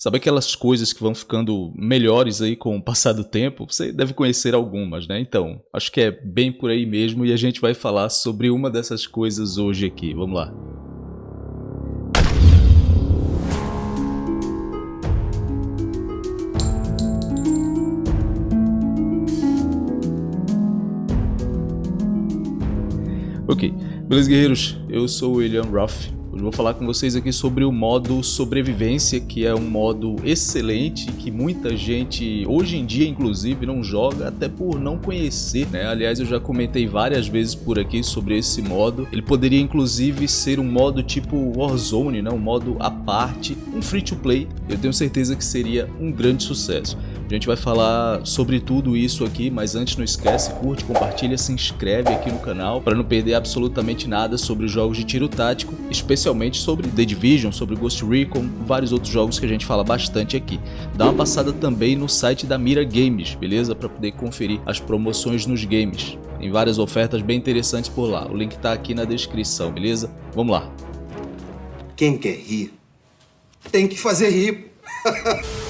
Sabe aquelas coisas que vão ficando melhores aí com o passar do tempo? Você deve conhecer algumas, né? Então, acho que é bem por aí mesmo e a gente vai falar sobre uma dessas coisas hoje aqui. Vamos lá. Ok, beleza guerreiros, eu sou o William Ruff, Hoje vou falar com vocês aqui sobre o modo sobrevivência, que é um modo excelente, que muita gente, hoje em dia inclusive, não joga, até por não conhecer, né? Aliás, eu já comentei várias vezes por aqui sobre esse modo. Ele poderia inclusive ser um modo tipo Warzone, né? um modo à parte, um free to play. Eu tenho certeza que seria um grande sucesso. A gente vai falar sobre tudo isso aqui, mas antes não esquece, curte, compartilha, se inscreve aqui no canal para não perder absolutamente nada sobre os jogos de tiro tático, especialmente sobre The Division, sobre Ghost Recon, vários outros jogos que a gente fala bastante aqui. Dá uma passada também no site da Mira Games, beleza? Para poder conferir as promoções nos games. Tem várias ofertas bem interessantes por lá. O link está aqui na descrição, beleza? Vamos lá. Quem quer rir, tem que fazer rir.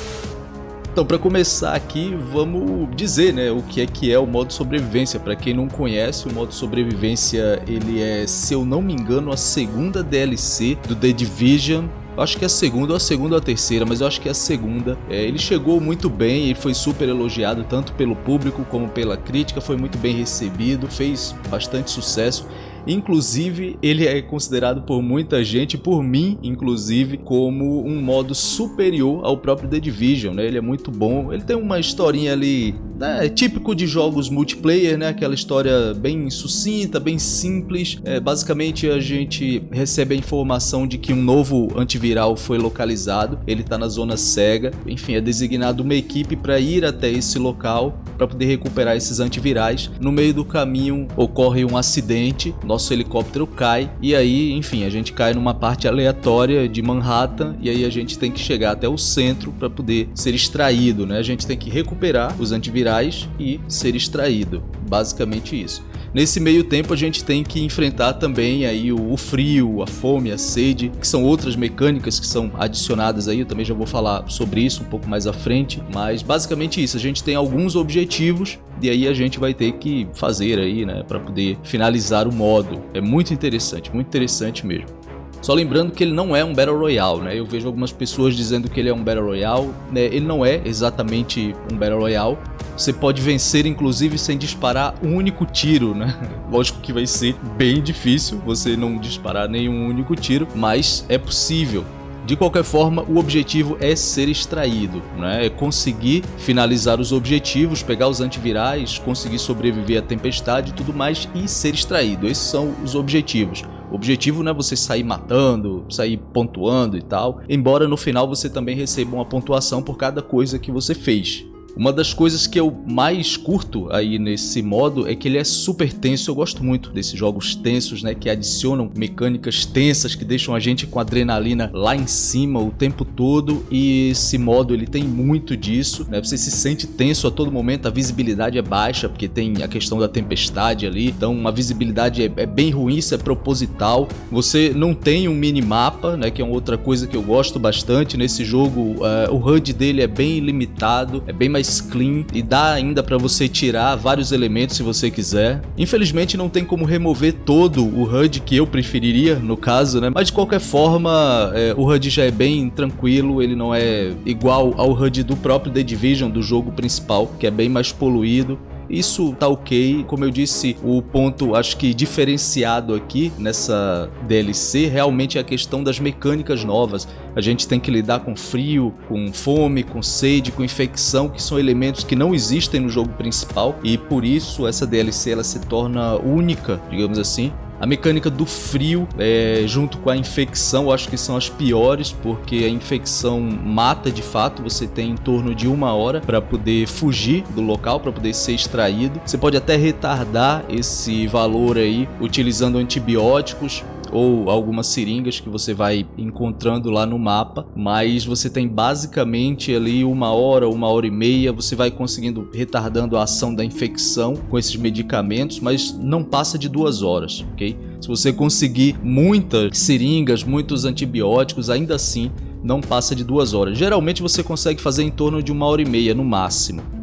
Então, para começar aqui, vamos dizer, né, o que é que é o modo sobrevivência. Para quem não conhece, o modo sobrevivência, ele é, se eu não me engano, a segunda DLC do The Division acho que é a segunda, ou a segunda ou a terceira, mas eu acho que é a segunda. É, ele chegou muito bem, e foi super elogiado tanto pelo público como pela crítica, foi muito bem recebido, fez bastante sucesso. Inclusive, ele é considerado por muita gente, por mim inclusive, como um modo superior ao próprio The Division, né? Ele é muito bom, ele tem uma historinha ali, né? típico de jogos multiplayer, né? Aquela história bem sucinta, bem simples. É, basicamente, a gente recebe a informação de que um novo antiviral foi localizado, ele está na zona cega, enfim, é designado uma equipe para ir até esse local para poder recuperar esses antivirais. No meio do caminho ocorre um acidente, nosso helicóptero cai e aí, enfim, a gente cai numa parte aleatória de Manhattan e aí a gente tem que chegar até o centro para poder ser extraído, né? A gente tem que recuperar os antivirais e ser extraído. Basicamente isso. Nesse meio tempo a gente tem que enfrentar também aí o, o, frio, a fome, a sede, que são outras mecânicas que são adicionadas aí, eu também já vou falar sobre isso um pouco mais à frente, mas basicamente isso, a gente tem alguns objetivos e aí a gente vai ter que fazer aí, né, para poder finalizar o modo. É muito interessante, muito interessante mesmo. Só lembrando que ele não é um Battle Royale, né? Eu vejo algumas pessoas dizendo que ele é um Battle Royale, né? Ele não é exatamente um Battle Royale. Você pode vencer inclusive sem disparar um único tiro, né? Lógico que vai ser bem difícil você não disparar nenhum único tiro, mas é possível. De qualquer forma, o objetivo é ser extraído, né? é conseguir finalizar os objetivos, pegar os antivirais, conseguir sobreviver à tempestade e tudo mais e ser extraído. Esses são os objetivos. O objetivo não é você sair matando, sair pontuando e tal, embora no final você também receba uma pontuação por cada coisa que você fez. Uma das coisas que eu mais curto aí nesse modo é que ele é super tenso. Eu gosto muito desses jogos tensos, né? Que adicionam mecânicas tensas, que deixam a gente com adrenalina lá em cima o tempo todo. E esse modo ele tem muito disso, né? Você se sente tenso a todo momento, a visibilidade é baixa, porque tem a questão da tempestade ali. Então a visibilidade é, é bem ruim, isso é proposital. Você não tem um minimapa, né? Que é uma outra coisa que eu gosto bastante nesse jogo. Uh, o HUD dele é bem limitado, é bem mais mais clean e dá ainda para você tirar vários elementos se você quiser. Infelizmente não tem como remover todo o HUD que eu preferiria no caso, né? Mas de qualquer forma, é, o HUD já é bem tranquilo, ele não é igual ao HUD do próprio The Division, do jogo principal, que é bem mais poluído. Isso tá ok, como eu disse, o ponto acho que diferenciado aqui nessa DLC realmente é a questão das mecânicas novas. A gente tem que lidar com frio, com fome, com sede, com infecção, que são elementos que não existem no jogo principal e por isso essa DLC ela se torna única, digamos assim, a mecânica do frio, é, junto com a infecção, eu acho que são as piores, porque a infecção mata de fato. Você tem em torno de uma hora para poder fugir do local, para poder ser extraído. Você pode até retardar esse valor aí utilizando antibióticos ou algumas seringas que você vai encontrando lá no mapa, mas você tem basicamente ali uma hora, uma hora e meia, você vai conseguindo retardando a ação da infecção com esses medicamentos, mas não passa de duas horas, ok? Se você conseguir muitas seringas, muitos antibióticos, ainda assim não passa de duas horas. Geralmente você consegue fazer em torno de uma hora e meia no máximo.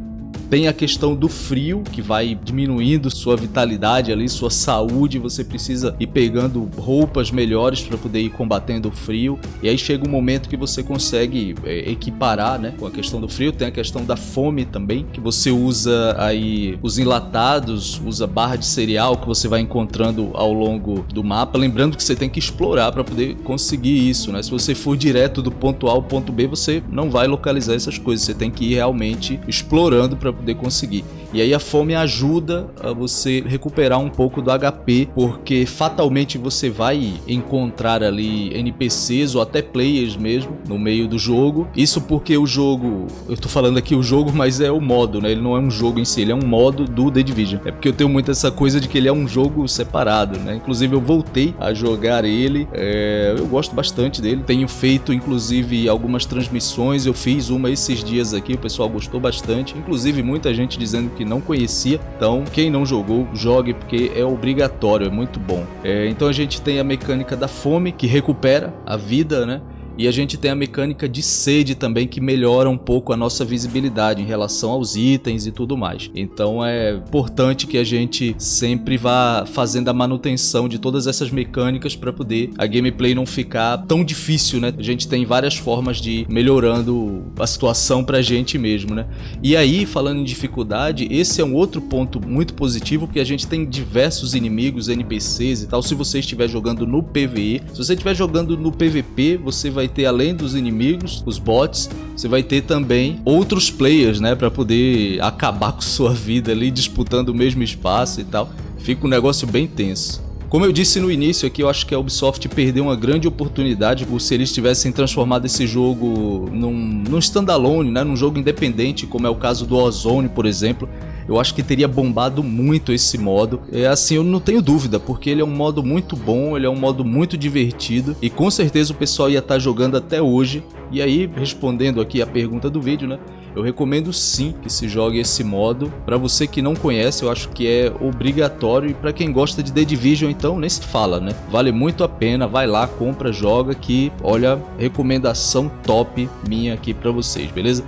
Tem a questão do frio, que vai diminuindo sua vitalidade ali, sua saúde. Você precisa ir pegando roupas melhores para poder ir combatendo o frio. E aí chega um momento que você consegue é, equiparar né, com a questão do frio. Tem a questão da fome também, que você usa aí os enlatados, usa barra de cereal que você vai encontrando ao longo do mapa. Lembrando que você tem que explorar para poder conseguir isso. Né? Se você for direto do ponto A ao ponto B, você não vai localizar essas coisas. Você tem que ir realmente explorando para poder conseguir. E aí a fome ajuda a você recuperar um pouco do HP, porque fatalmente você vai encontrar ali NPCs ou até players mesmo no meio do jogo. Isso porque o jogo, eu tô falando aqui o jogo, mas é o modo, né? Ele não é um jogo em si, ele é um modo do The Division. É porque eu tenho muito essa coisa de que ele é um jogo separado, né? Inclusive eu voltei a jogar ele, é... eu gosto bastante dele. Tenho feito inclusive algumas transmissões, eu fiz uma esses dias aqui, o pessoal gostou bastante. Inclusive muita gente dizendo não conhecia. Então, quem não jogou, jogue porque é obrigatório, é muito bom. É, então a gente tem a mecânica da fome que recupera a vida, né? E a gente tem a mecânica de sede também que melhora um pouco a nossa visibilidade em relação aos itens e tudo mais. Então é importante que a gente sempre vá fazendo a manutenção de todas essas mecânicas para poder a gameplay não ficar tão difícil, né? A gente tem várias formas de ir melhorando a situação pra gente mesmo, né? E aí, falando em dificuldade, esse é um outro ponto muito positivo porque a gente tem diversos inimigos, NPCs e tal. Se você estiver jogando no PvE, se você estiver jogando no PvP, você vai vai ter além dos inimigos, os bots, você vai ter também outros players, né, para poder acabar com sua vida ali disputando o mesmo espaço e tal. Fica um negócio bem tenso. Como eu disse no início aqui, eu acho que a Ubisoft perdeu uma grande oportunidade por se eles tivessem transformado esse jogo num, num standalone, né, num jogo independente, como é o caso do Ozone, por exemplo eu acho que teria bombado muito esse modo. É assim, eu não tenho dúvida, porque ele é um modo muito bom, ele é um modo muito divertido e com certeza o pessoal ia estar tá jogando até hoje. E aí, respondendo aqui a pergunta do vídeo, né? Eu recomendo sim que se jogue esse modo. Para você que não conhece, eu acho que é obrigatório. E para quem gosta de The Division, então nem se fala, né? Vale muito a pena. Vai lá, compra, joga que, olha, recomendação top minha aqui para vocês, beleza?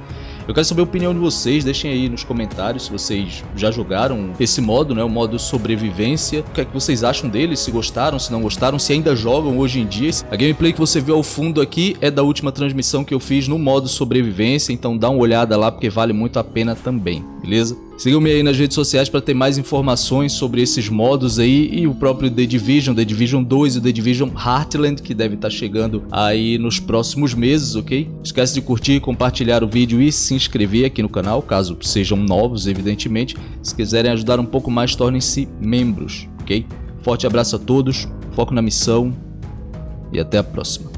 Eu quero saber a opinião de vocês, deixem aí nos comentários se vocês já jogaram esse modo, né, o modo sobrevivência. O que é que vocês acham dele, se gostaram, se não gostaram, se ainda jogam hoje em dia. A gameplay que você viu ao fundo aqui é da última transmissão que eu fiz no modo sobrevivência, então dá uma olhada lá porque vale muito a pena também, beleza? Sigam-me aí nas redes sociais para ter mais informações sobre esses modos aí e o próprio The Division, The Division 2 e The Division Heartland, que deve estar tá chegando aí nos próximos meses, ok? Esquece de curtir, compartilhar o vídeo e se inscrever aqui no canal, caso sejam novos, evidentemente. Se quiserem ajudar um pouco mais, tornem-se membros, ok? Forte abraço a todos, foco na missão e até a próxima.